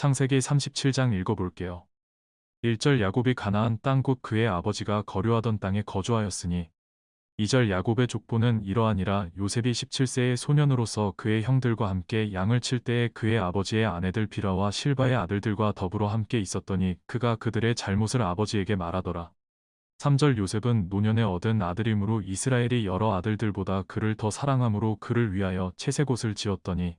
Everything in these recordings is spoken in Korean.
창세기 37장 읽어볼게요. 1절 야곱이 가나안 땅 곧 그의 아버지가 거류하던 땅에 거주하였으니 2절 야곱의 족보는 이러하니라 요셉이 17세의 소년으로서 그의 형들과 함께 양을 칠 때에 그의 아버지의 아내들 비라와 실바의 아들들과 더불어 함께 있었더니 그가 그들의 잘못을 아버지에게 말하더라. 3절 요셉은 노년에 얻은 아들이므로 이스라엘이 여러 아들들보다 그를 더 사랑함으로 그를 위하여 채색옷을 지었더니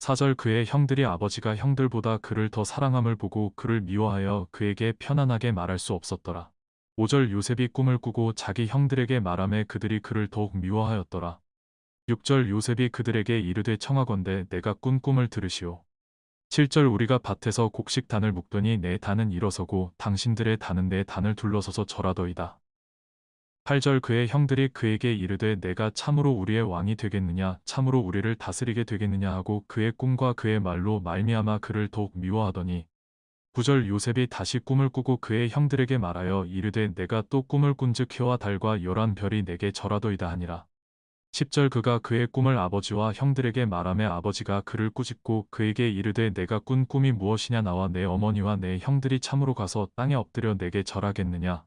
4절 그의 형들이 아버지가 형들보다 그를 더 사랑함을 보고 그를 미워하여 그에게 편안하게 말할 수 없었더라. 5절 요셉이 꿈을 꾸고 자기 형들에게 말함에 그들이 그를 더욱 미워하였더라. 6절 요셉이 그들에게 이르되 청하건대 내가 꾼 꿈을 들으시오. 7절 우리가 밭에서 곡식 단을 묶더니 내 단은 일어서고 당신들의 단은 내 단을 둘러서서 절하더이다. 8절 그의 형들이 그에게 이르되 내가 참으로 우리의 왕이 되겠느냐 참으로 우리를 다스리게 되겠느냐 하고 그의 꿈과 그의 말로 말미암아 그를 더욱 미워하더니 9절 요셉이 다시 꿈을 꾸고 그의 형들에게 말하여 이르되 내가 또 꿈을 꾼즉 해와 달과 열한 별이 내게 절하더이다 하니라. 10절 그가 그의 꿈을 아버지와 형들에게 말하며 아버지가 그를 꾸짖고 그에게 이르되 내가 꾼 꿈이 무엇이냐 나와 내 어머니와 내 형들이 참으로 가서 땅에 엎드려 내게 절하겠느냐.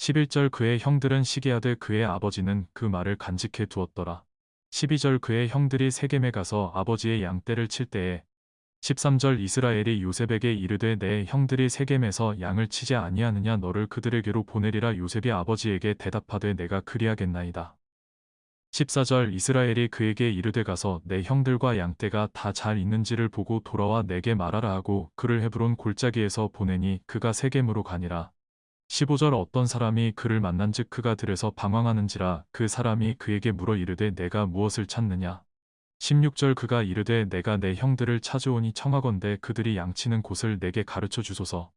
11절 그의 형들은 시기하되 그의 아버지는 그 말을 간직해 두었더라. 12절 그의 형들이 세겜에 가서 아버지의 양떼를 칠 때에 13절 이스라엘이 요셉에게 이르되 내 형들이 세겜에서 양을 치지 아니하느냐 너를 그들에게로 보내리라 요셉이 아버지에게 대답하되 내가 그리하겠나이다. 14절 이스라엘이 그에게 이르되 가서 내 형들과 양떼가 다 잘 있는지를 보고 돌아와 내게 말하라 하고 그를 헤브론 골짜기에서 보내니 그가 세겜으로 가니라. 15절 어떤 사람이 그를 만난즉 그가 들에서 방황하는지라 그 사람이 그에게 물어 이르되 내가 무엇을 찾느냐? 16절 그가 이르되 내가 내 형들을 찾아오니 청하건대 그들이 양치는 곳을 내게 가르쳐 주소서.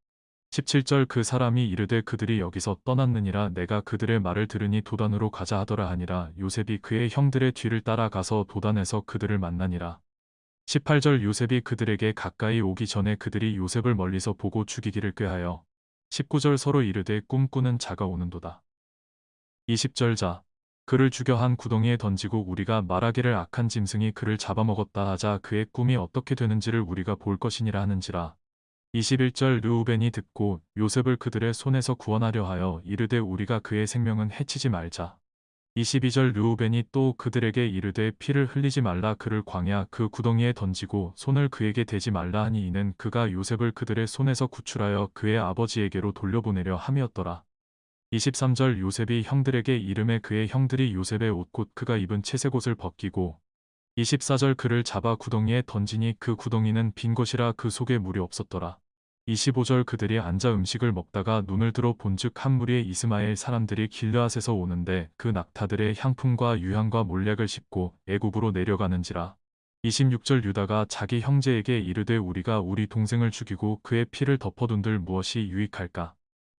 17절 그 사람이 이르되 그들이 여기서 떠났느니라 내가 그들의 말을 들으니 도단으로 가자 하더라 하니라 요셉이 그의 형들의 뒤를 따라가서 도단에서 그들을 만나니라. 18절 요셉이 그들에게 가까이 오기 전에 그들이 요셉을 멀리서 보고 죽이기를 꾀하여 19절 서로 이르되 꿈꾸는 자가 오는도다. 20절 자 그를 죽여 한 구덩이에 던지고 우리가 말하기를 악한 짐승이 그를 잡아먹었다 하자 그의 꿈이 어떻게 되는지를 우리가 볼 것이니라 하는지라. 21절 르우벤이 듣고 요셉을 그들의 손에서 구원하려 하여 이르되 우리가 그의 생명은 해치지 말자. 22절 르우벤이 또 그들에게 이르되 피를 흘리지 말라 그를 광야 그 구덩이에 던지고 손을 그에게 대지 말라 하니 이는 그가 요셉을 그들의 손에서 구출하여 그의 아버지에게로 돌려보내려 함이었더라. 23절 요셉이 형들에게 이름에 그의 형들이 요셉의 옷곧 그가 입은 채색옷을 벗기고 24절 그를 잡아 구덩이에 던지니 그 구덩이는 빈 곳이라 그 속에 물이 없었더라. 25절 그들이 앉아 음식을 먹다가 눈을 들어 본즉 한 무리의 이스마엘 사람들이 길르앗에서 오는데 그 낙타들의 향품과 유향과 몰약을 씹고 애굽으로 내려가는지라. 26절 유다가 자기 형제에게 이르되 우리가 우리 동생을 죽이고 그의 피를 덮어둔들 무엇이 유익할까.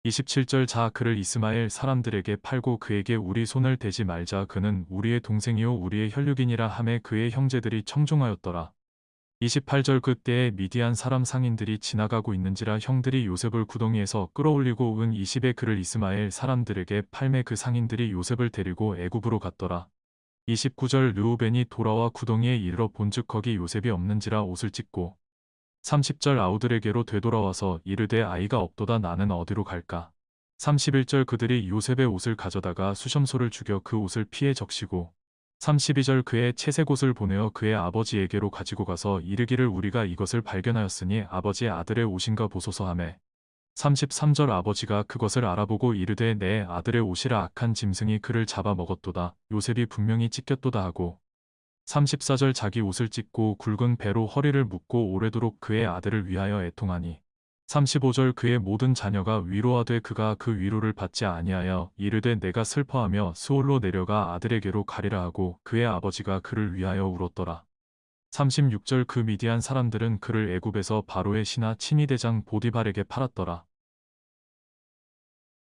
27절 자 그를 이스마엘 사람들에게 팔고 그에게 우리 손을 대지 말자 그는 우리의 동생이요 우리의 혈육이니라 함에 그의 형제들이 청중하였더라. 28절 그때에 미디안 사람 상인들이 지나가고 있는지라 형들이 요셉을 구덩이에서 끌어올리고 은 20에 그를 이스마엘 사람들에게 팔매 그 상인들이 요셉을 데리고 애굽으로 갔더라. 29절 르우벤이 돌아와 구덩이에 이르러 본즉 거기 요셉이 없는지라 옷을 찢고 30절 아우들에게로 되돌아와서 이르되 아이가 없도다 나는 어디로 갈까 31절 그들이 요셉의 옷을 가져다가 수염소를 죽여 그 옷을 피해 적시고 32절 그의 채색옷을 보내어 그의 아버지에게로 가지고 가서 이르기를 우리가 이것을 발견하였으니 아버지의 아들의 옷인가 보소서 하매. 33절 아버지가 그것을 알아보고 이르되 내 아들의 옷이라 악한 짐승이 그를 잡아 먹었도다. 요셉이 분명히 찢겼도다 하고. 34절 자기 옷을 찢고 굵은 배로 허리를 묶고 오래도록 그의 아들을 위하여 애통하니 35절 그의 모든 자녀가 위로하되 그가 그 위로를 받지 아니하여 이르되 내가 슬퍼하며 스올로 내려가 아들에게로 가리라 하고 그의 아버지가 그를 위하여 울었더라. 36절 그 미디안 사람들은 그를 애굽에서 바로의 신하 친위대장 보디발에게 팔았더라.